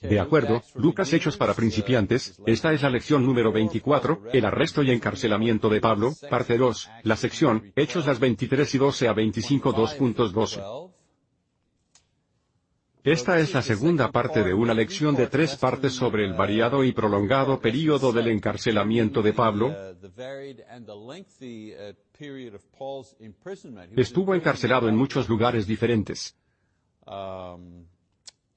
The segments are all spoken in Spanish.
De acuerdo, Lucas Hechos para principiantes, esta es la lección número 24, el arresto y encarcelamiento de Pablo, parte 2, la sección, Hechos las 23 y 12 a 25 2.12. Esta es la segunda parte de una lección de tres partes sobre el variado y prolongado período del encarcelamiento de Pablo. Estuvo encarcelado en muchos lugares diferentes.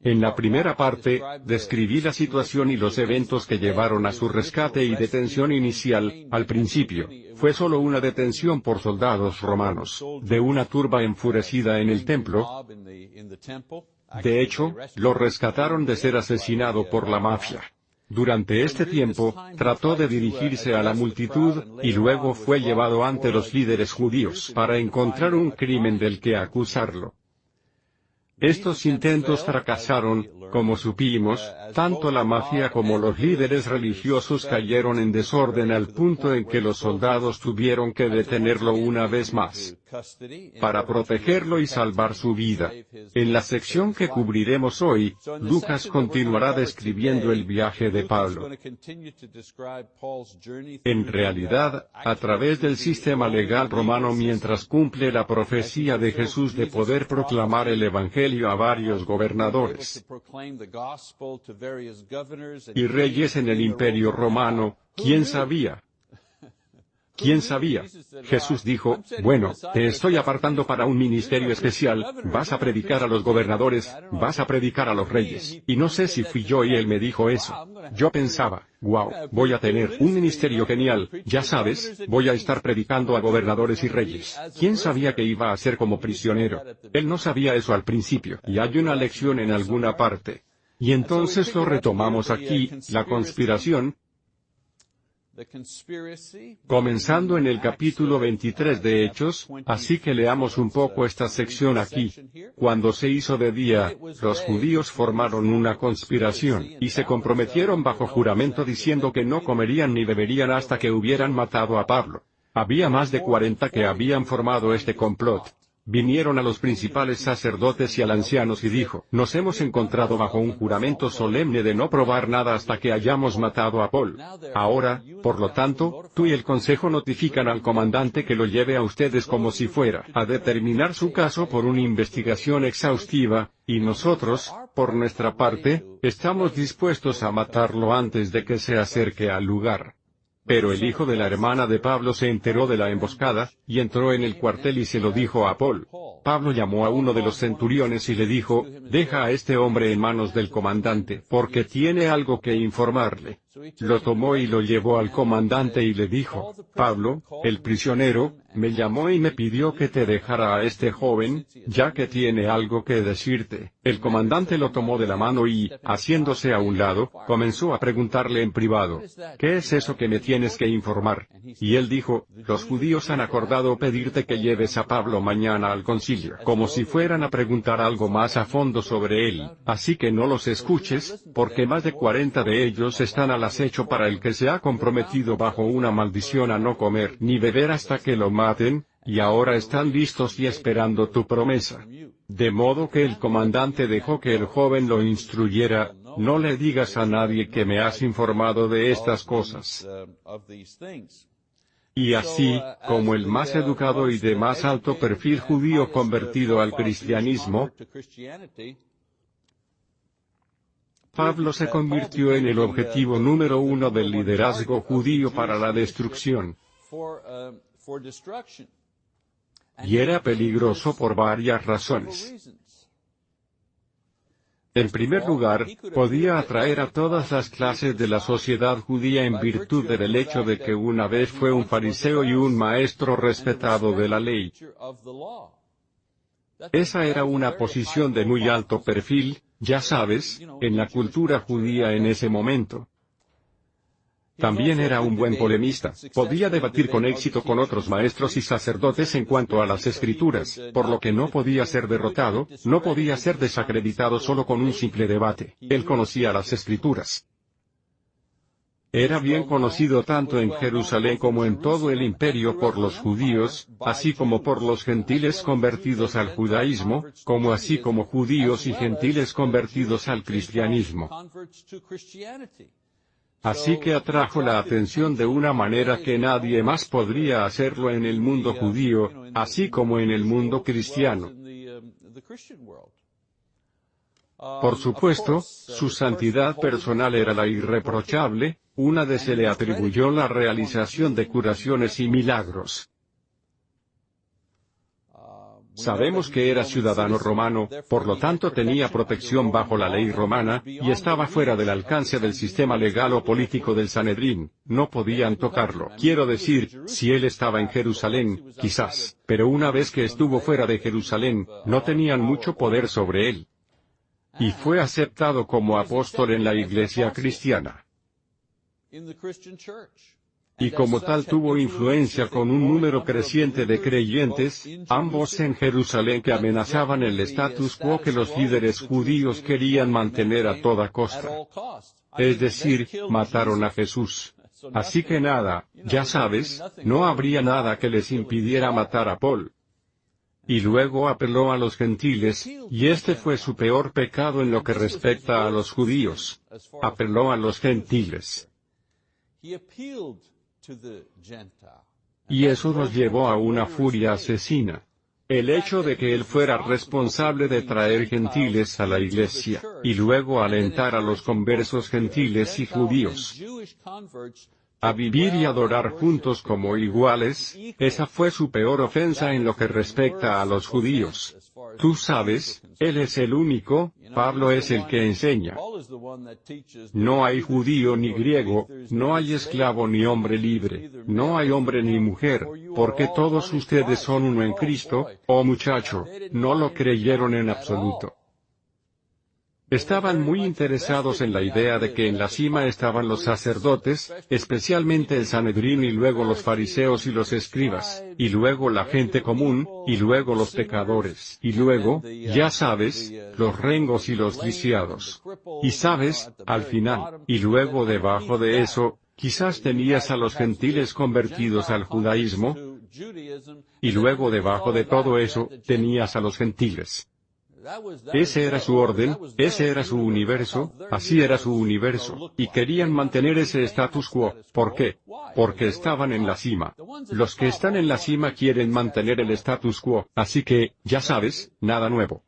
En la primera parte, describí la situación y los eventos que llevaron a su rescate y detención inicial, al principio, fue solo una detención por soldados romanos, de una turba enfurecida en el templo. De hecho, lo rescataron de ser asesinado por la mafia. Durante este tiempo, trató de dirigirse a la multitud, y luego fue llevado ante los líderes judíos para encontrar un crimen del que acusarlo. Estos intentos fracasaron, como supimos, tanto la mafia como los líderes religiosos cayeron en desorden al punto en que los soldados tuvieron que detenerlo una vez más para protegerlo y salvar su vida. En la sección que cubriremos hoy, Lucas continuará describiendo el viaje de Pablo. En realidad, a través del sistema legal romano mientras cumple la profecía de Jesús de poder proclamar el Evangelio a varios gobernadores y reyes en el imperio romano, ¿quién sabía? ¿Quién sabía? Jesús dijo, bueno, te estoy apartando para un ministerio especial, vas a predicar a los gobernadores, vas a predicar a los reyes. Y no sé si fui yo y él me dijo eso. Yo pensaba, wow, voy a tener un ministerio genial, ya sabes, voy a estar predicando a gobernadores y reyes. ¿Quién sabía que iba a ser como prisionero? Él no sabía eso al principio, y hay una lección en alguna parte. Y entonces lo retomamos aquí, la conspiración, comenzando en el capítulo 23 de Hechos, así que leamos un poco esta sección aquí. Cuando se hizo de día, los judíos formaron una conspiración, y se comprometieron bajo juramento diciendo que no comerían ni beberían hasta que hubieran matado a Pablo. Había más de cuarenta que habían formado este complot vinieron a los principales sacerdotes y al ancianos y dijo, nos hemos encontrado bajo un juramento solemne de no probar nada hasta que hayamos matado a Paul. Ahora, por lo tanto, tú y el consejo notifican al comandante que lo lleve a ustedes como si fuera a determinar su caso por una investigación exhaustiva, y nosotros, por nuestra parte, estamos dispuestos a matarlo antes de que se acerque al lugar. Pero el hijo de la hermana de Pablo se enteró de la emboscada, y entró en el cuartel y se lo dijo a Paul. Pablo llamó a uno de los centuriones y le dijo, deja a este hombre en manos del comandante, porque tiene algo que informarle. Lo tomó y lo llevó al comandante y le dijo, Pablo, el prisionero, me llamó y me pidió que te dejara a este joven, ya que tiene algo que decirte. El comandante lo tomó de la mano y, haciéndose a un lado, comenzó a preguntarle en privado, ¿qué es eso que me tienes que informar? Y él dijo, los judíos han acordado pedirte que lleves a Pablo mañana al concilio, como si fueran a preguntar algo más a fondo sobre él, así que no los escuches, porque más de cuarenta de ellos están al acecho para el que se ha comprometido bajo una maldición a no comer ni beber hasta que lo maten, y ahora están listos y esperando tu promesa. De modo que el comandante dejó que el joven lo instruyera, no le digas a nadie que me has informado de estas cosas. Y así, como el más educado y de más alto perfil judío convertido al cristianismo, Pablo se convirtió en el objetivo número uno del liderazgo judío para la destrucción. Y era peligroso por varias razones. En primer lugar, podía atraer a todas las clases de la sociedad judía en virtud del hecho de que una vez fue un fariseo y un maestro respetado de la ley. Esa era una posición de muy alto perfil, ya sabes, en la cultura judía en ese momento. También era un buen polemista, podía debatir con éxito con otros maestros y sacerdotes en cuanto a las escrituras, por lo que no podía ser derrotado, no podía ser desacreditado solo con un simple debate, él conocía las escrituras. Era bien conocido tanto en Jerusalén como en todo el imperio por los judíos, así como por los gentiles convertidos al judaísmo, como así como judíos y gentiles convertidos al cristianismo. Así que atrajo la atención de una manera que nadie más podría hacerlo en el mundo judío, así como en el mundo cristiano. Por supuesto, su santidad personal era la irreprochable, una de se le atribuyó la realización de curaciones y milagros. Sabemos que era ciudadano romano, por lo tanto tenía protección bajo la ley romana, y estaba fuera del alcance del sistema legal o político del Sanedrín, no podían tocarlo. Quiero decir, si él estaba en Jerusalén, quizás, pero una vez que estuvo fuera de Jerusalén, no tenían mucho poder sobre él. Y fue aceptado como apóstol en la iglesia cristiana y como tal tuvo influencia con un número creciente de creyentes, ambos en Jerusalén que amenazaban el status quo que los líderes judíos querían mantener a toda costa. Es decir, mataron a Jesús. Así que nada, ya sabes, no habría nada que les impidiera matar a Paul. Y luego apeló a los gentiles, y este fue su peor pecado en lo que respecta a los judíos. Apeló a los gentiles. Y eso nos llevó a una furia asesina. El hecho de que él fuera responsable de traer gentiles a la iglesia, y luego alentar a los conversos gentiles y judíos a vivir y adorar juntos como iguales, esa fue su peor ofensa en lo que respecta a los judíos. Tú sabes, Él es el único, Pablo es el que enseña. No hay judío ni griego, no hay esclavo ni hombre libre, no hay hombre ni mujer, porque todos ustedes son uno en Cristo, oh muchacho, no lo creyeron en absoluto. Estaban muy interesados en la idea de que en la cima estaban los sacerdotes, especialmente el Sanedrín y luego los fariseos y los escribas, y luego la gente común, y luego los pecadores, y luego, ya sabes, los rengos y los lisiados. Y sabes, al final, y luego debajo de eso, quizás tenías a los gentiles convertidos al judaísmo, y luego debajo de todo eso, tenías a los gentiles. Ese era su orden, ese era su universo, así era su universo, y querían mantener ese status quo. ¿Por qué? Porque estaban en la cima. Los que están en la cima quieren mantener el status quo, así que, ya sabes, nada nuevo.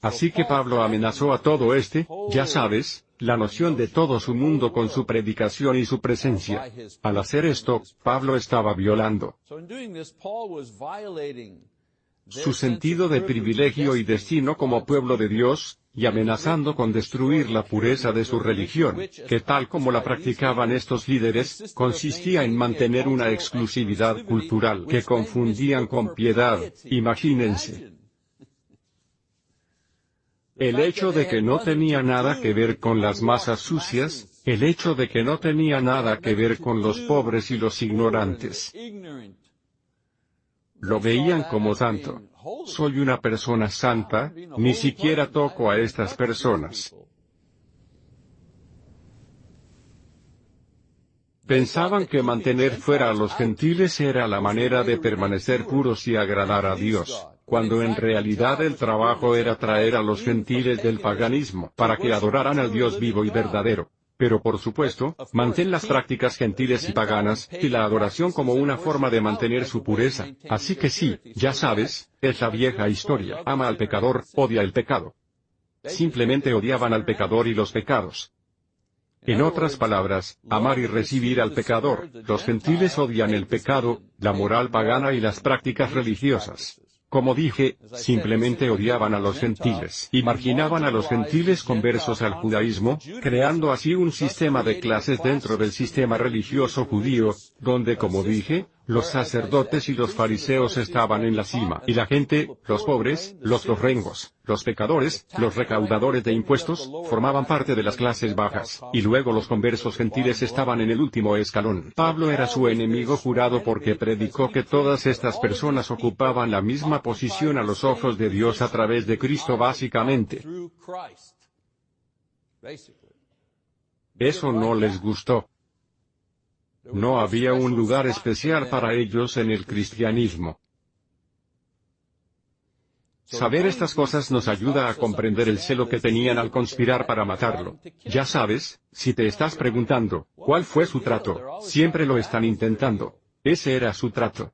Así que Pablo amenazó a todo este, ya sabes, la noción de todo su mundo con su predicación y su presencia. Al hacer esto, Pablo estaba violando su sentido de privilegio y destino como pueblo de Dios, y amenazando con destruir la pureza de su religión, que tal como la practicaban estos líderes, consistía en mantener una exclusividad cultural que confundían con piedad, imagínense. El hecho de que no tenía nada que ver con las masas sucias, el hecho de que no tenía nada que ver con los pobres y los ignorantes, lo veían como santo. Soy una persona santa, ni siquiera toco a estas personas. Pensaban que mantener fuera a los gentiles era la manera de permanecer puros y agradar a Dios, cuando en realidad el trabajo era traer a los gentiles del paganismo para que adoraran al Dios vivo y verdadero. Pero por supuesto, mantén las prácticas gentiles y paganas, y la adoración como una forma de mantener su pureza. Así que sí, ya sabes, es la vieja historia. Ama al pecador, odia el pecado. Simplemente odiaban al pecador y los pecados. En otras palabras, amar y recibir al pecador, los gentiles odian el pecado, la moral pagana y las prácticas religiosas. Como dije, simplemente odiaban a los gentiles y marginaban a los gentiles conversos al judaísmo, creando así un sistema de clases dentro del sistema religioso judío, donde como dije, los sacerdotes y los fariseos estaban en la cima, y la gente, los pobres, los rengos, los pecadores, los recaudadores de impuestos, formaban parte de las clases bajas, y luego los conversos gentiles estaban en el último escalón. Pablo era su enemigo jurado porque predicó que todas estas personas ocupaban la misma posición a los ojos de Dios a través de Cristo básicamente. Eso no les gustó. No había un lugar especial para ellos en el cristianismo. Saber estas cosas nos ayuda a comprender el celo que tenían al conspirar para matarlo. Ya sabes, si te estás preguntando, ¿cuál fue su trato? Siempre lo están intentando. Ese era su trato.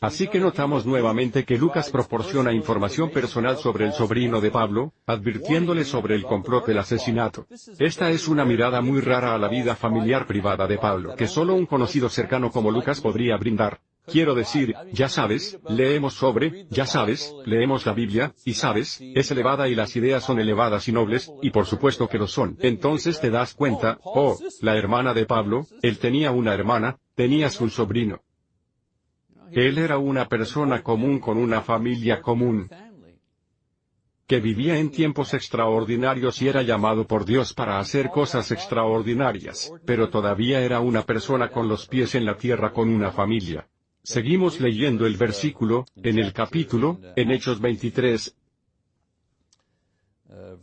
Así que notamos nuevamente que Lucas proporciona información personal sobre el sobrino de Pablo, advirtiéndole sobre el complot del asesinato. Esta es una mirada muy rara a la vida familiar privada de Pablo que solo un conocido cercano como Lucas podría brindar. Quiero decir, ya sabes, leemos sobre, ya sabes, leemos la Biblia, y sabes, es elevada y las ideas son elevadas y nobles, y por supuesto que lo son. Entonces te das cuenta, oh, la hermana de Pablo, él tenía una hermana, tenía su sobrino. Él era una persona común con una familia común, que vivía en tiempos extraordinarios y era llamado por Dios para hacer cosas extraordinarias, pero todavía era una persona con los pies en la tierra con una familia. Seguimos leyendo el versículo, en el capítulo, en Hechos 23.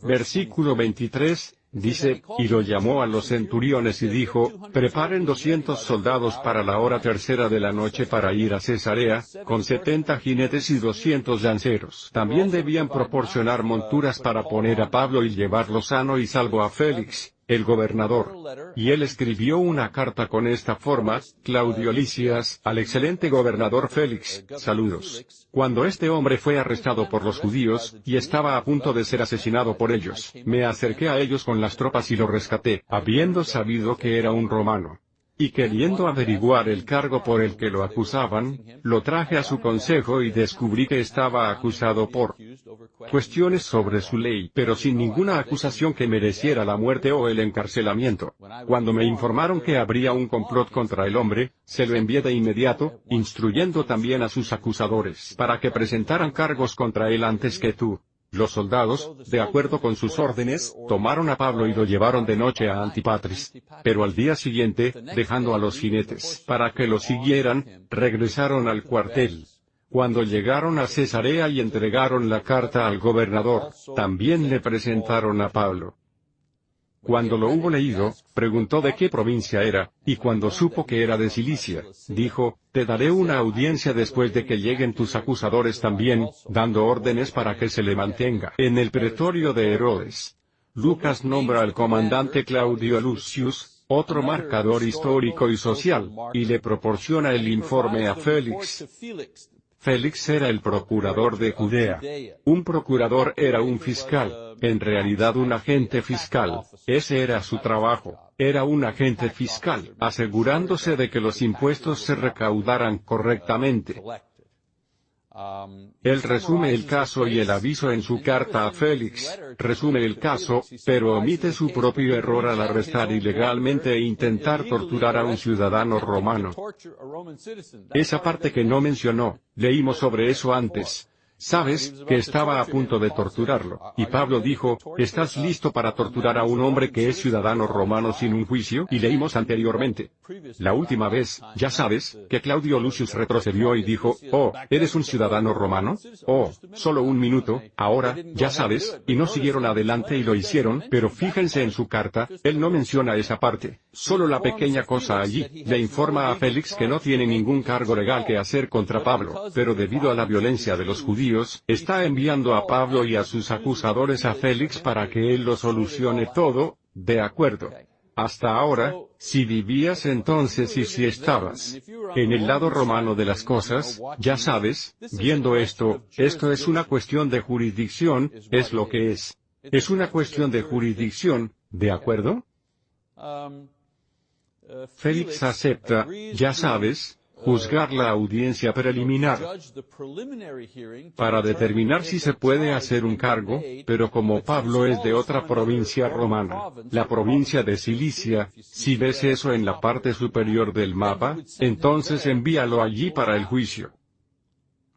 Versículo 23, Dice, y lo llamó a los centuriones y dijo, preparen doscientos soldados para la hora tercera de la noche para ir a Cesarea, con setenta jinetes y doscientos lanceros. También debían proporcionar monturas para poner a Pablo y llevarlo sano y salvo a Félix, el gobernador. Y él escribió una carta con esta forma, Claudio Licias, al excelente gobernador Félix, saludos. Cuando este hombre fue arrestado por los judíos, y estaba a punto de ser asesinado por ellos, me acerqué a ellos con las tropas y lo rescaté, habiendo sabido que era un romano y queriendo averiguar el cargo por el que lo acusaban, lo traje a su consejo y descubrí que estaba acusado por cuestiones sobre su ley, pero sin ninguna acusación que mereciera la muerte o el encarcelamiento. Cuando me informaron que habría un complot contra el hombre, se lo envié de inmediato, instruyendo también a sus acusadores para que presentaran cargos contra él antes que tú. Los soldados, de acuerdo con sus órdenes, tomaron a Pablo y lo llevaron de noche a Antipatris. Pero al día siguiente, dejando a los jinetes para que lo siguieran, regresaron al cuartel. Cuando llegaron a Cesarea y entregaron la carta al gobernador, también le presentaron a Pablo. Cuando lo hubo leído, preguntó de qué provincia era, y cuando supo que era de Cilicia, dijo, te daré una audiencia después de que lleguen tus acusadores también, dando órdenes para que se le mantenga en el pretorio de Herodes. Lucas nombra al comandante Claudio Lucius, otro marcador histórico y social, y le proporciona el informe a Félix. Félix era el procurador de Judea. Un procurador era un fiscal, en realidad un agente fiscal, ese era su trabajo, era un agente fiscal, asegurándose de que los impuestos se recaudaran correctamente. Él resume el caso y el aviso en su carta a Félix, resume el caso, pero omite su propio error al arrestar ilegalmente e intentar torturar a un ciudadano romano. Esa parte que no mencionó, leímos sobre eso antes. Sabes, que estaba a punto de torturarlo, y Pablo dijo, ¿estás listo para torturar a un hombre que es ciudadano romano sin un juicio? Y leímos anteriormente. La última vez, ya sabes, que Claudio Lucius retrocedió y dijo, oh, ¿eres un ciudadano romano? Oh, solo un minuto, ahora, ya sabes, y no siguieron adelante y lo hicieron, pero fíjense en su carta, él no menciona esa parte, solo la pequeña cosa allí, le informa a Félix que no tiene ningún cargo legal que hacer contra Pablo, pero debido a la violencia de los judíos, está enviando a Pablo y a sus acusadores a Félix para que él lo solucione todo, de acuerdo. Hasta ahora, si vivías entonces y si estabas en el lado romano de las cosas, ya sabes, viendo esto, esto es una cuestión de jurisdicción, es lo que es. Es una cuestión de jurisdicción, ¿de acuerdo? Félix acepta, ya sabes, juzgar la audiencia preliminar para determinar si se puede hacer un cargo, pero como Pablo es de otra provincia romana, la provincia de Cilicia, si ves eso en la parte superior del mapa, entonces envíalo allí para el juicio.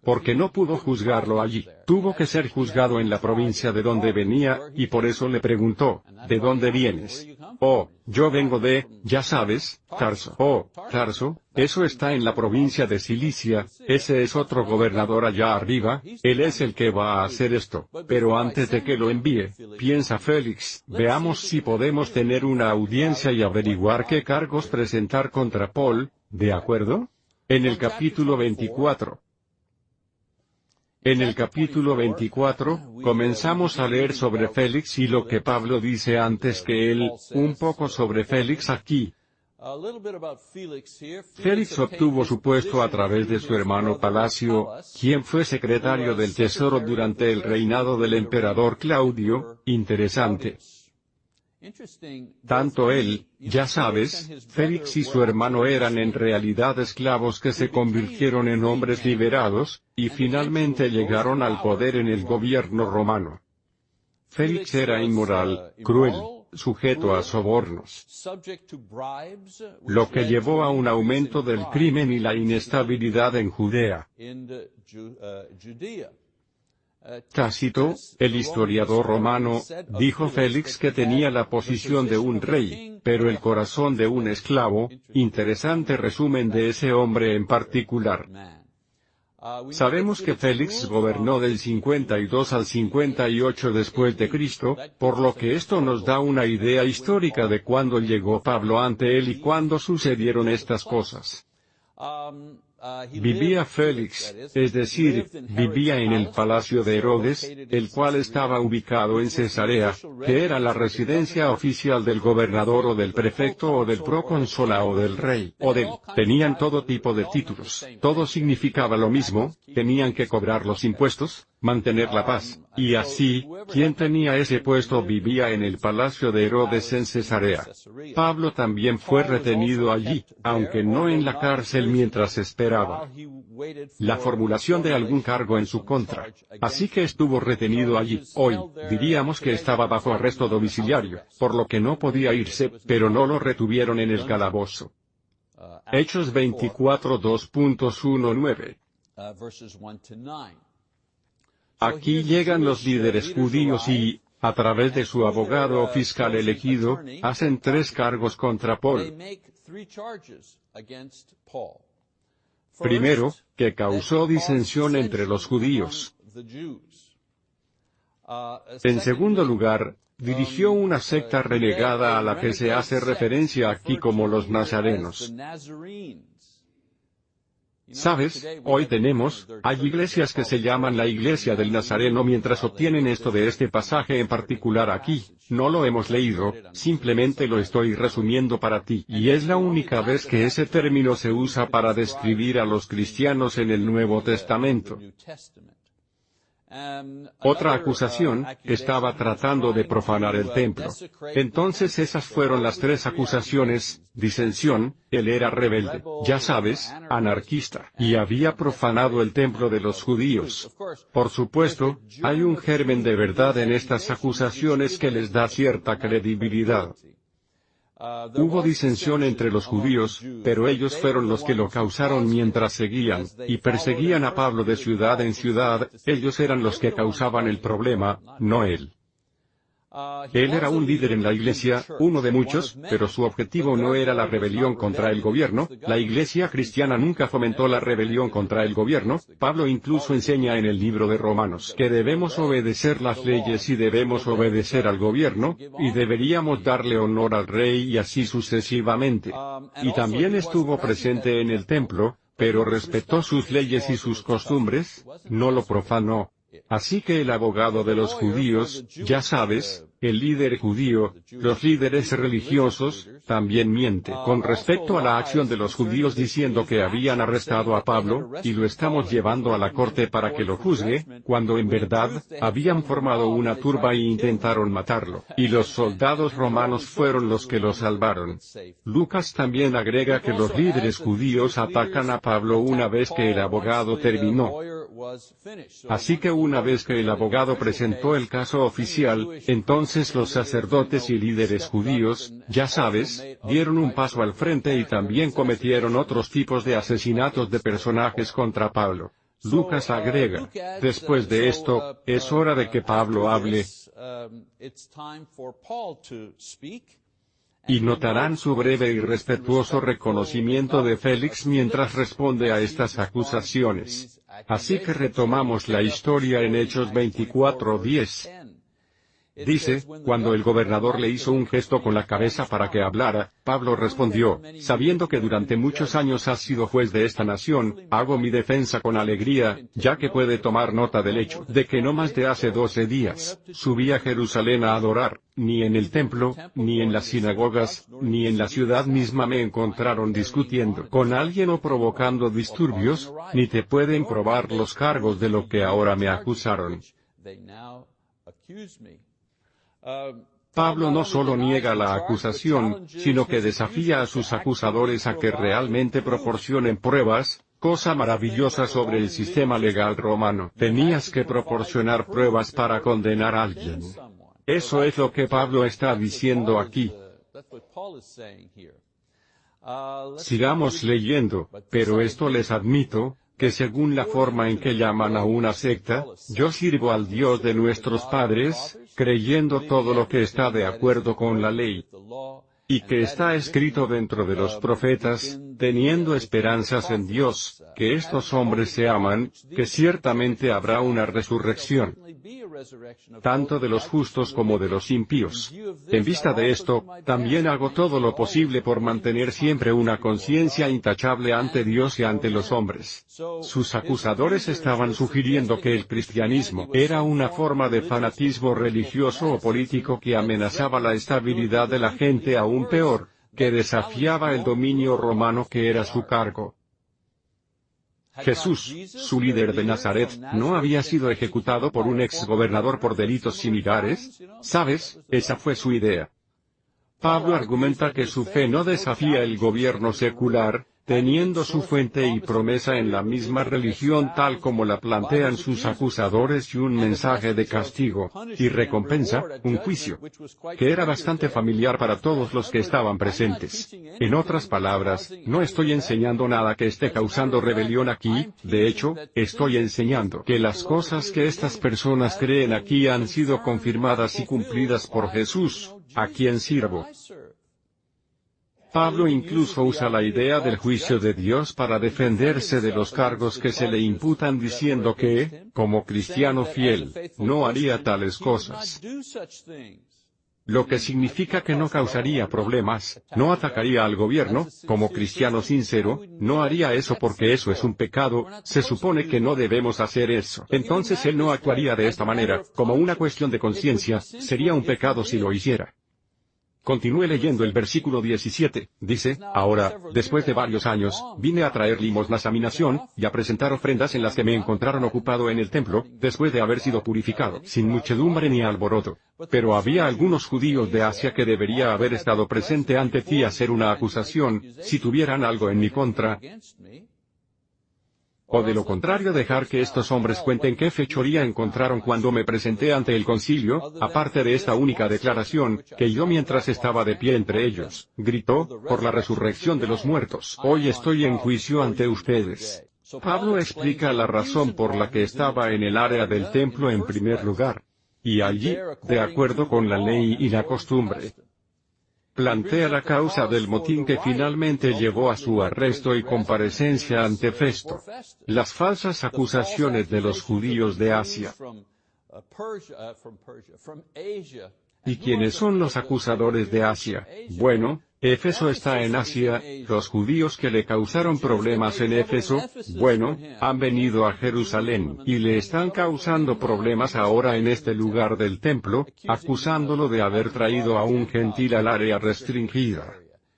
Porque no pudo juzgarlo allí. Tuvo que ser juzgado en la provincia de donde venía, y por eso le preguntó, ¿de dónde vienes? Oh, yo vengo de, ya sabes, Tarso. Oh, Tarso, eso está en la provincia de Cilicia, ese es otro gobernador allá arriba, él es el que va a hacer esto. Pero antes de que lo envíe, piensa Félix, veamos si podemos tener una audiencia y averiguar qué cargos presentar contra Paul, ¿de acuerdo? En el capítulo 24. En el capítulo 24, comenzamos a leer sobre Félix y lo que Pablo dice antes que él, un poco sobre Félix aquí. Félix obtuvo su puesto a través de su hermano Palacio, quien fue secretario del Tesoro durante el reinado del emperador Claudio, interesante. Tanto él, ya sabes, Félix y su hermano eran en realidad esclavos que se convirtieron en hombres liberados, y finalmente llegaron al poder en el gobierno romano. Félix era inmoral, cruel, sujeto a sobornos, lo que llevó a un aumento del crimen y la inestabilidad en Judea. Tácito, el historiador romano, dijo Félix que tenía la posición de un rey, pero el corazón de un esclavo, interesante resumen de ese hombre en particular. Sabemos que Félix gobernó del 52 al 58 después de Cristo, por lo que esto nos da una idea histórica de cuándo llegó Pablo ante él y cuándo sucedieron estas cosas. Vivía Félix, es decir, vivía en el palacio de Herodes, el cual estaba ubicado en Cesarea, que era la residencia oficial del gobernador o del prefecto o del procónsola o del rey, o del, tenían todo tipo de títulos, todo significaba lo mismo, tenían que cobrar los impuestos, mantener la paz, y así, quien tenía ese puesto vivía en el palacio de Herodes en Cesarea. Pablo también fue retenido allí, aunque no en la cárcel mientras esperaba la formulación de algún cargo en su contra. Así que estuvo retenido allí. Hoy, diríamos que estaba bajo arresto domiciliario, por lo que no podía irse, pero no lo retuvieron en el calabozo. Hechos 24 2.19 Aquí llegan los líderes judíos y, a través de su abogado o fiscal elegido, hacen tres cargos contra Paul. Primero, que causó disensión entre los judíos. En segundo lugar, dirigió una secta renegada a la que se hace referencia aquí como los nazarenos. Sabes, hoy tenemos, hay iglesias que se llaman la iglesia del Nazareno mientras obtienen esto de este pasaje en particular aquí, no lo hemos leído, simplemente lo estoy resumiendo para ti. Y es la única vez que ese término se usa para describir a los cristianos en el Nuevo Testamento. Otra acusación, estaba tratando de profanar el templo. Entonces esas fueron las tres acusaciones, disensión, él era rebelde, ya sabes, anarquista, y había profanado el templo de los judíos. Por supuesto, hay un germen de verdad en estas acusaciones que les da cierta credibilidad. Hubo disensión entre los judíos, pero ellos fueron los que lo causaron mientras seguían, y perseguían a Pablo de ciudad en ciudad, ellos eran los que causaban el problema, no él. Él era un líder en la iglesia, uno de muchos, pero su objetivo no era la rebelión contra el gobierno, la iglesia cristiana nunca fomentó la rebelión contra el gobierno, Pablo incluso enseña en el libro de Romanos que debemos obedecer las leyes y debemos obedecer al gobierno, y deberíamos darle honor al rey y así sucesivamente. Y también estuvo presente en el templo, pero respetó sus leyes y sus costumbres, no lo profanó. Así que el abogado de los judíos, ya sabes, el líder judío, los líderes religiosos, también miente con respecto a la acción de los judíos diciendo que habían arrestado a Pablo, y lo estamos llevando a la corte para que lo juzgue, cuando en verdad, habían formado una turba e intentaron matarlo, y los soldados romanos fueron los que lo salvaron. Lucas también agrega que los líderes judíos atacan a Pablo una vez que el abogado terminó. Así que una vez que el abogado presentó el caso oficial, entonces los sacerdotes y líderes judíos, ya sabes, dieron un paso al frente y también cometieron otros tipos de asesinatos de personajes contra Pablo. Lucas agrega, después de esto, es hora de que Pablo hable, y notarán su breve y respetuoso reconocimiento de Félix mientras responde a estas acusaciones. Así que retomamos la historia en Hechos 24:10. Dice, cuando el gobernador le hizo un gesto con la cabeza para que hablara, Pablo respondió, sabiendo que durante muchos años has sido juez de esta nación, hago mi defensa con alegría, ya que puede tomar nota del hecho de que no más de hace doce días, subí a Jerusalén a adorar, ni en el templo, ni en las sinagogas, ni en la ciudad misma me encontraron discutiendo con alguien o provocando disturbios, ni te pueden probar los cargos de lo que ahora me acusaron. Pablo no solo niega la acusación, sino que desafía a sus acusadores a que realmente proporcionen pruebas, cosa maravillosa sobre el sistema legal romano. Tenías que proporcionar pruebas para condenar a alguien. Eso es lo que Pablo está diciendo aquí. Sigamos leyendo, pero esto les admito, que según la forma en que llaman a una secta, yo sirvo al Dios de nuestros padres, creyendo todo lo que está de acuerdo con la ley, y que está escrito dentro de los profetas, teniendo esperanzas en Dios, que estos hombres se aman, que ciertamente habrá una resurrección tanto de los justos como de los impíos. En vista de esto, también hago todo lo posible por mantener siempre una conciencia intachable ante Dios y ante los hombres. Sus acusadores estaban sugiriendo que el cristianismo era una forma de fanatismo religioso o político que amenazaba la estabilidad de la gente aún peor, que desafiaba el dominio romano que era su cargo. Jesús, su líder de Nazaret, no había sido ejecutado por un ex gobernador por delitos similares? ¿Sabes? Esa fue su idea. Pablo argumenta que su fe no desafía el gobierno secular, teniendo su fuente y promesa en la misma religión tal como la plantean sus acusadores y un mensaje de castigo, y recompensa, un juicio, que era bastante familiar para todos los que estaban presentes. En otras palabras, no estoy enseñando nada que esté causando rebelión aquí, de hecho, estoy enseñando que las cosas que estas personas creen aquí han sido confirmadas y cumplidas por Jesús, a quien sirvo. Pablo incluso usa la idea del juicio de Dios para defenderse de los cargos que se le imputan diciendo que, como cristiano fiel, no haría tales cosas. Lo que significa que no causaría problemas, no atacaría al gobierno, como cristiano sincero, no haría eso porque eso es un pecado, se supone que no debemos hacer eso. Entonces él no actuaría de esta manera, como una cuestión de conciencia, sería un pecado si lo hiciera. Continúe leyendo el versículo 17, dice, Ahora, después de varios años, vine a traer limosnas a mi nación, y a presentar ofrendas en las que me encontraron ocupado en el templo, después de haber sido purificado, sin muchedumbre ni alboroto. Pero había algunos judíos de Asia que debería haber estado presente ante ti a hacer una acusación, si tuvieran algo en mi contra, o de lo contrario dejar que estos hombres cuenten qué fechoría encontraron cuando me presenté ante el concilio, aparte de esta única declaración, que yo mientras estaba de pie entre ellos, gritó, por la resurrección de los muertos, hoy estoy en juicio ante ustedes. Pablo explica la razón por la que estaba en el área del templo en primer lugar. Y allí, de acuerdo con la ley y la costumbre, plantea la causa del motín que finalmente llevó a su arresto y comparecencia ante Festo. Las falsas acusaciones de los judíos de Asia. ¿Y quiénes son los acusadores de Asia? Bueno, Éfeso está en Asia, los judíos que le causaron problemas en Éfeso, bueno, han venido a Jerusalén, y le están causando problemas ahora en este lugar del templo, acusándolo de haber traído a un gentil al área restringida.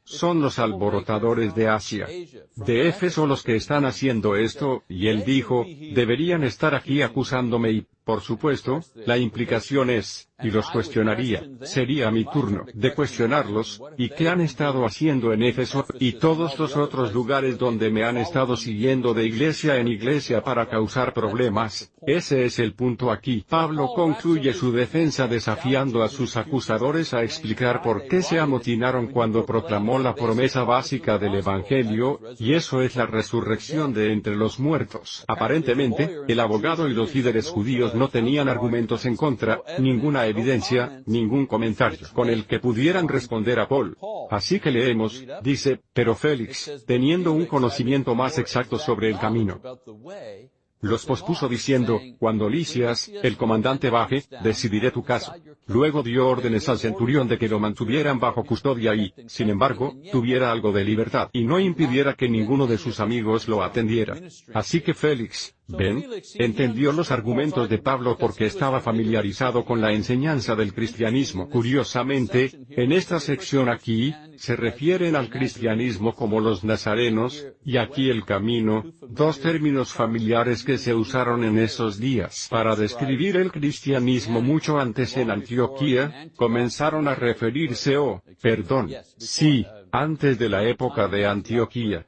Son los alborotadores de Asia. De Éfeso los que están haciendo esto, y él dijo, deberían estar aquí acusándome y, Por supuesto, la implicación es, y los cuestionaría, sería mi turno de cuestionarlos, y qué han estado haciendo en Éfeso, y todos los otros lugares donde me han estado siguiendo de iglesia en iglesia para causar problemas. Ese es el punto aquí. Pablo concluye su defensa desafiando a sus acusadores a explicar por qué se amotinaron cuando proclamó la promesa básica del Evangelio, y eso es la resurrección de entre los muertos. Aparentemente, el abogado y los líderes judíos no tenían argumentos en contra, ninguna evidencia, ningún comentario con el que pudieran responder a Paul. Así que leemos, dice, pero Félix, teniendo un conocimiento más exacto sobre el camino, los pospuso diciendo, cuando Licias, el comandante baje, decidiré tu caso. Luego dio órdenes al centurión de que lo mantuvieran bajo custodia y, sin embargo, tuviera algo de libertad y no impidiera que ninguno de sus amigos lo atendiera. Así que Félix, ¿Ven? Entendió los argumentos de Pablo porque estaba familiarizado con la enseñanza del cristianismo. Curiosamente, en esta sección aquí, se refieren al cristianismo como los nazarenos, y aquí el camino, dos términos familiares que se usaron en esos días para describir el cristianismo mucho antes en Antioquía, comenzaron a referirse o, perdón, sí, antes de la época de Antioquía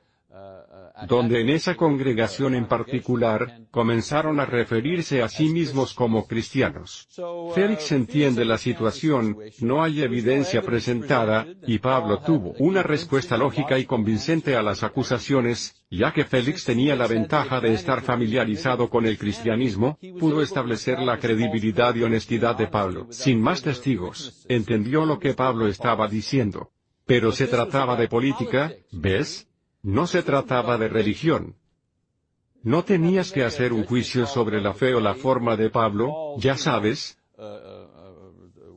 donde en esa congregación en particular, comenzaron a referirse a sí mismos como cristianos. Félix entiende la situación, no hay evidencia presentada, y Pablo tuvo una respuesta lógica y convincente a las acusaciones, ya que Félix tenía la ventaja de estar familiarizado con el cristianismo, pudo establecer la credibilidad y honestidad de Pablo. Sin más testigos, entendió lo que Pablo estaba diciendo. Pero se trataba de política, ¿ves? No se trataba de religión. No tenías que hacer un juicio sobre la fe o la forma de Pablo, ya sabes,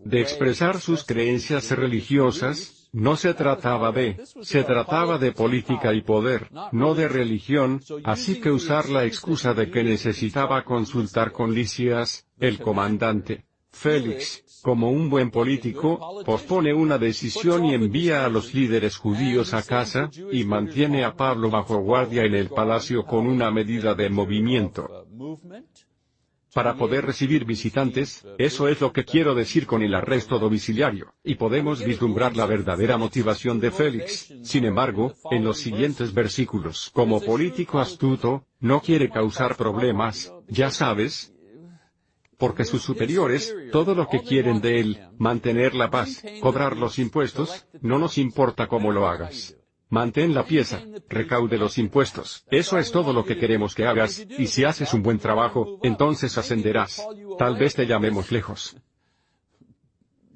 de expresar sus creencias religiosas, no se trataba de, se trataba de política y poder, no de religión, así que usar la excusa de que necesitaba consultar con Licias, el comandante, Félix, como un buen político, pospone una decisión y envía a los líderes judíos a casa, y mantiene a Pablo bajo guardia en el palacio con una medida de movimiento. Para poder recibir visitantes, eso es lo que quiero decir con el arresto domiciliario, y podemos vislumbrar la verdadera motivación de Félix, sin embargo, en los siguientes versículos. Como político astuto, no quiere causar problemas, ya sabes, porque sus superiores, todo lo que quieren de él, mantener la paz, cobrar los impuestos, no nos importa cómo lo hagas. Mantén la pieza, recaude los impuestos, eso es todo lo que queremos que hagas, y si haces un buen trabajo, entonces ascenderás. Tal vez te llamemos lejos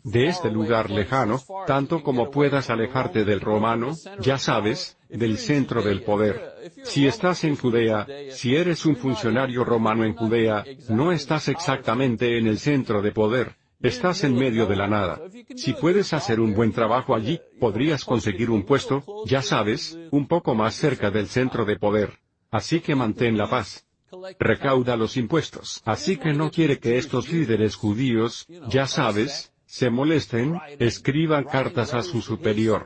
de este lugar lejano, tanto como puedas alejarte del romano, ya sabes, del centro del poder. Si estás en Judea, si eres un funcionario romano en Judea, no estás exactamente en el centro de poder, estás en medio de la nada. Si puedes hacer un buen trabajo allí, podrías conseguir un puesto, ya sabes, un poco más cerca del centro de poder. Así que mantén la paz recauda los impuestos. Así que no quiere que estos líderes judíos, ya sabes, se molesten, escriban cartas a su superior.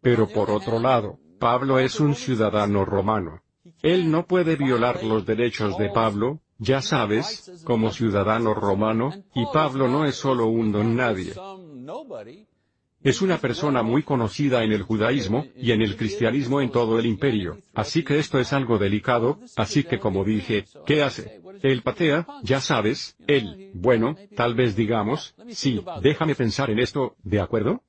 Pero por otro lado, Pablo es un ciudadano romano. Él no puede violar los derechos de Pablo, ya sabes, como ciudadano romano, y Pablo no es solo un don nadie. Es una persona muy conocida en el judaísmo, y en el cristianismo en todo el imperio, así que esto es algo delicado, así que como dije, ¿qué hace? Él patea, ya sabes, él, bueno, tal vez digamos, sí, déjame pensar en esto, ¿de acuerdo?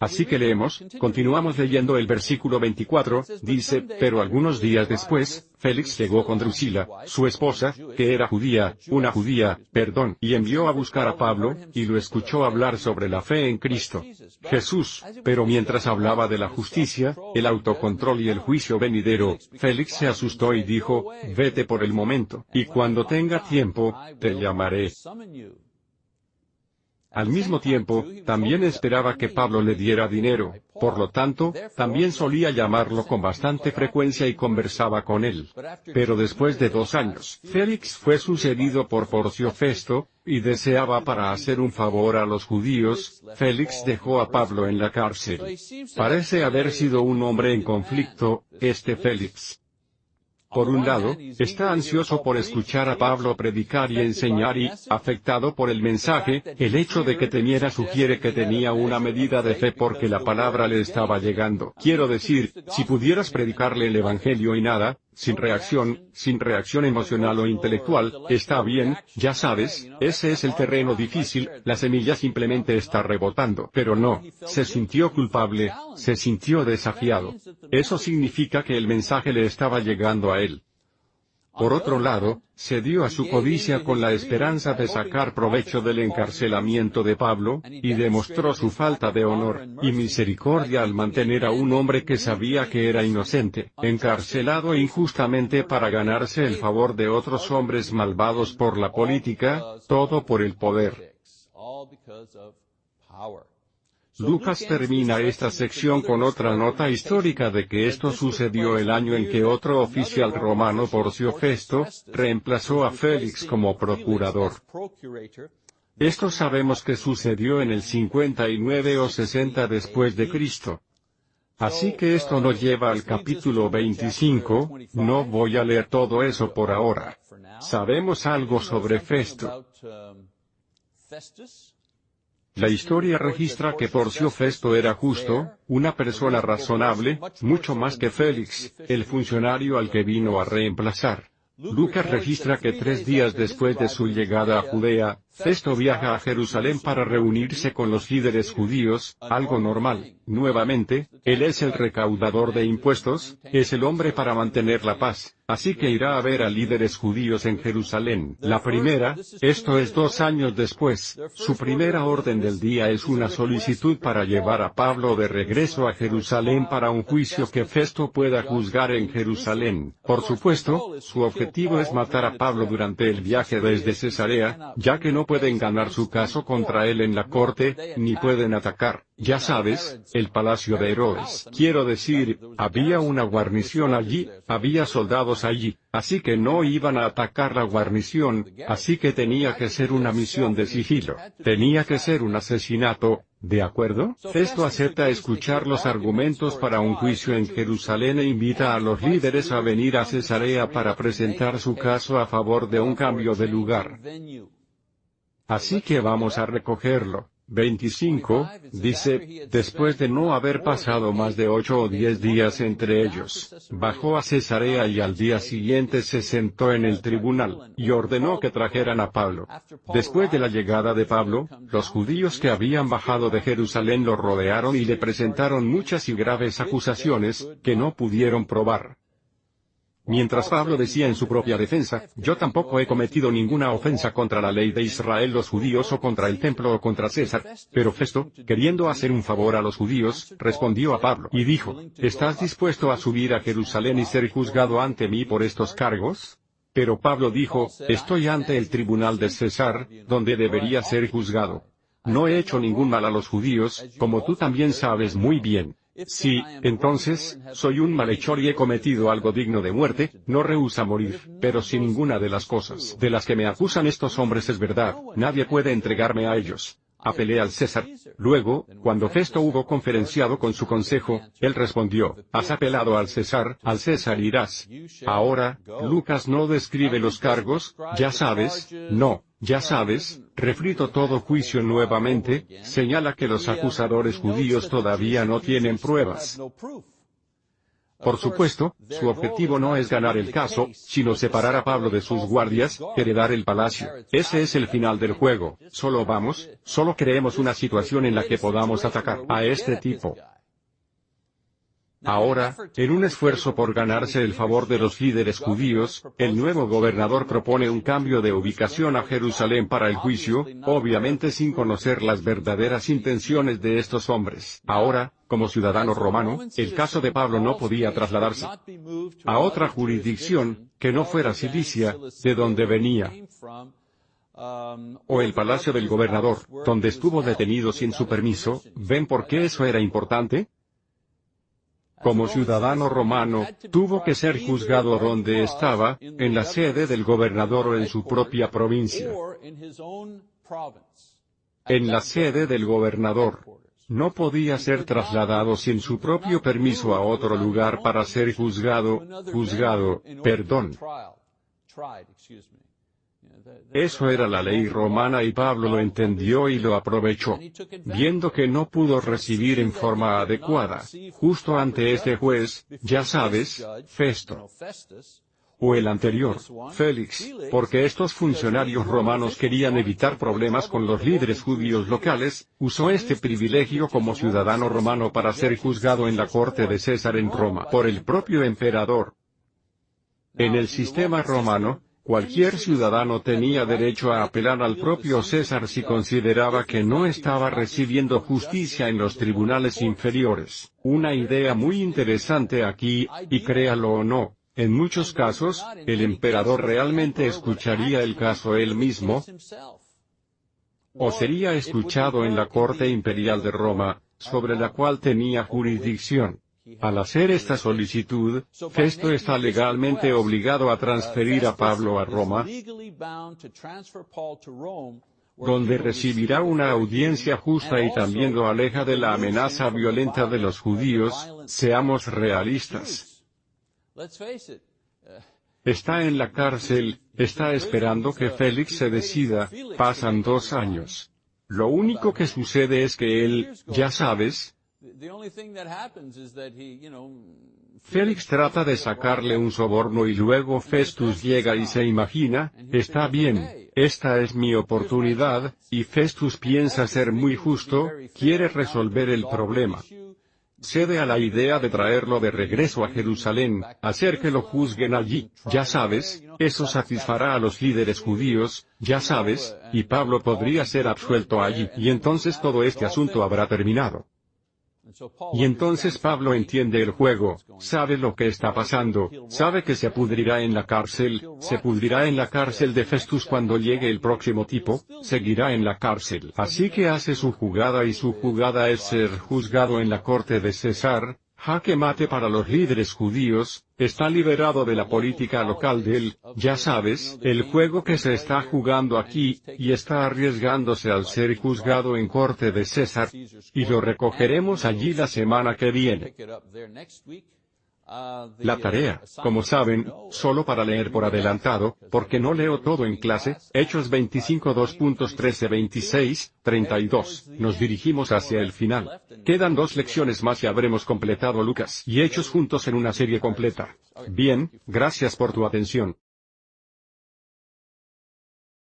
Así que leemos, continuamos leyendo el versículo 24, dice, pero algunos días después, Félix llegó con Drusila, su esposa, que era judía, una judía, perdón, y envió a buscar a Pablo, y lo escuchó hablar sobre la fe en Cristo. Jesús, pero mientras hablaba de la justicia, el autocontrol y el juicio venidero, Félix se asustó y dijo, vete por el momento, y cuando tenga tiempo, te llamaré. Al mismo tiempo, también esperaba que Pablo le diera dinero, por lo tanto, también solía llamarlo con bastante frecuencia y conversaba con él. Pero después de dos años, Félix fue sucedido por Porcio Festo, y deseaba para hacer un favor a los judíos, Félix dejó a Pablo en la cárcel. Parece haber sido un hombre en conflicto, este Félix. Por un lado, está ansioso por escuchar a Pablo predicar y enseñar y, afectado por el mensaje, el hecho de que temiera sugiere que tenía una medida de fe porque la palabra le estaba llegando. Quiero decir, si pudieras predicarle el Evangelio y nada, sin reacción, sin reacción emocional o intelectual, está bien, ya sabes, ese es el terreno difícil, la semilla simplemente está rebotando. Pero no, se sintió culpable, se sintió desafiado. Eso significa que el mensaje le estaba llegando a él. Por otro lado, se dio a su codicia con la esperanza de sacar provecho del encarcelamiento de Pablo, y demostró su falta de honor y misericordia al mantener a un hombre que sabía que era inocente, encarcelado injustamente para ganarse el favor de otros hombres malvados por la política, todo por el poder. Lucas termina esta sección con otra nota histórica de que esto sucedió el año en que otro oficial romano Porcio Festo, reemplazó a Félix como procurador. Esto sabemos que sucedió en el 59 o 60 después de Cristo. Así que esto nos lleva al capítulo 25, no voy a leer todo eso por ahora. Sabemos algo sobre Festo. La historia registra que Porcio Festo era justo, una persona razonable, mucho más que Félix, el funcionario al que vino a reemplazar. Lucas registra que tres días después de su llegada a Judea, Festo viaja a Jerusalén para reunirse con los líderes judíos, algo normal. Nuevamente, él es el recaudador de impuestos, es el hombre para mantener la paz, así que irá a ver a líderes judíos en Jerusalén. La primera, esto es dos años después, su primera orden del día es una solicitud para llevar a Pablo de regreso a Jerusalén para un juicio que Festo pueda juzgar en Jerusalén. Por supuesto, su objetivo es matar a Pablo durante el viaje desde Cesarea, ya que no pueden ganar su caso contra él en la corte, ni pueden atacar, ya sabes, el palacio de Herodes. Quiero decir, había una guarnición allí, había soldados allí, así que no iban a atacar la guarnición, así que tenía que ser una misión de sigilo, tenía que ser un asesinato, ¿De acuerdo? Festo acepta escuchar los argumentos para un juicio en Jerusalén e invita a los líderes a venir a Cesarea para presentar su caso a favor de un cambio de lugar. Así que vamos a recogerlo. 25, dice, después de no haber pasado más de ocho o diez días entre ellos, bajó a Cesarea y al día siguiente se sentó en el tribunal, y ordenó que trajeran a Pablo. Después de la llegada de Pablo, los judíos que habían bajado de Jerusalén lo rodearon y le presentaron muchas y graves acusaciones, que no pudieron probar. Mientras Pablo decía en su propia defensa, yo tampoco he cometido ninguna ofensa contra la ley de Israel los judíos o contra el templo o contra César, pero Festo, queriendo hacer un favor a los judíos, respondió a Pablo y dijo, ¿estás dispuesto a subir a Jerusalén y ser juzgado ante mí por estos cargos? Pero Pablo dijo, estoy ante el tribunal de César, donde debería ser juzgado. No he hecho ningún mal a los judíos, como tú también sabes muy bien. Si, entonces, soy un malhechor y he cometido algo digno de muerte, no rehúsa morir, pero si ninguna de las cosas de las que me acusan estos hombres es verdad, nadie puede entregarme a ellos. Apelé al César. Luego, cuando Festo hubo conferenciado con su consejo, él respondió, has apelado al César, al César irás. Ahora, Lucas no describe los cargos, ya sabes, no, ya sabes, refrito todo juicio nuevamente, señala que los acusadores judíos todavía no tienen pruebas. Por supuesto, su objetivo no es ganar el caso, sino separar a Pablo de sus guardias, heredar el palacio. Ese es el final del juego. Solo vamos, solo creemos una situación en la que podamos atacar a este tipo. Ahora, en un esfuerzo por ganarse el favor de los líderes judíos, el nuevo gobernador propone un cambio de ubicación a Jerusalén para el juicio, obviamente sin conocer las verdaderas intenciones de estos hombres. Ahora, como ciudadano romano, el caso de Pablo no podía trasladarse a otra jurisdicción, que no fuera Cilicia, de donde venía o el palacio del gobernador, donde estuvo detenido sin su permiso, ¿ven por qué eso era importante? Como ciudadano romano, tuvo que ser juzgado donde estaba, en la sede del gobernador o en su propia provincia. En la sede del gobernador. no podía ser trasladado sin su propio permiso a otro lugar para ser juzgado, juzgado, perdón. Eso era la ley romana y Pablo lo entendió y lo aprovechó. Viendo que no pudo recibir en forma adecuada, justo ante este juez, ya sabes, Festo, o el anterior, Félix, porque estos funcionarios romanos querían evitar problemas con los líderes judíos locales, usó este privilegio como ciudadano romano para ser juzgado en la corte de César en Roma por el propio emperador. En el sistema romano, Cualquier ciudadano tenía derecho a apelar al propio César si consideraba que no estaba recibiendo justicia en los tribunales inferiores. Una idea muy interesante aquí, y créalo o no, en muchos casos, el emperador realmente escucharía el caso él mismo, o sería escuchado en la corte imperial de Roma, sobre la cual tenía jurisdicción. Al hacer esta solicitud, Festo está legalmente obligado a transferir a Pablo a Roma, donde recibirá una audiencia justa y también lo aleja de la amenaza violenta de los judíos, seamos realistas. Está en la cárcel, está esperando que Félix se decida, pasan dos años. Lo único que sucede es que él, ya sabes, Félix trata de sacarle un soborno y luego Festus llega y se imagina, está bien, esta es mi oportunidad, y Festus piensa ser muy justo, quiere resolver el problema. Cede a la idea de traerlo de regreso a Jerusalén, hacer que lo juzguen allí, ya sabes, eso satisfará a los líderes judíos, ya sabes, y Pablo podría ser absuelto allí, y entonces todo este asunto habrá terminado. Y entonces Pablo entiende el juego, sabe lo que está pasando, sabe que se pudrirá en la cárcel, se pudrirá en la cárcel de Festus cuando llegue el próximo tipo, seguirá en la cárcel. Así que hace su jugada y su jugada es ser juzgado en la corte de César, Jaque mate para los líderes judíos, está liberado de la política local del, ya sabes, el juego que se está jugando aquí, y está arriesgándose al ser juzgado en corte de César, y lo recogeremos allí la semana que viene. La tarea, como saben, solo para leer por adelantado, porque no leo todo en clase, Hechos 25 2.13 26, 32, nos dirigimos hacia el final. Quedan dos lecciones más y habremos completado Lucas y Hechos juntos en una serie completa. Bien, gracias por tu atención.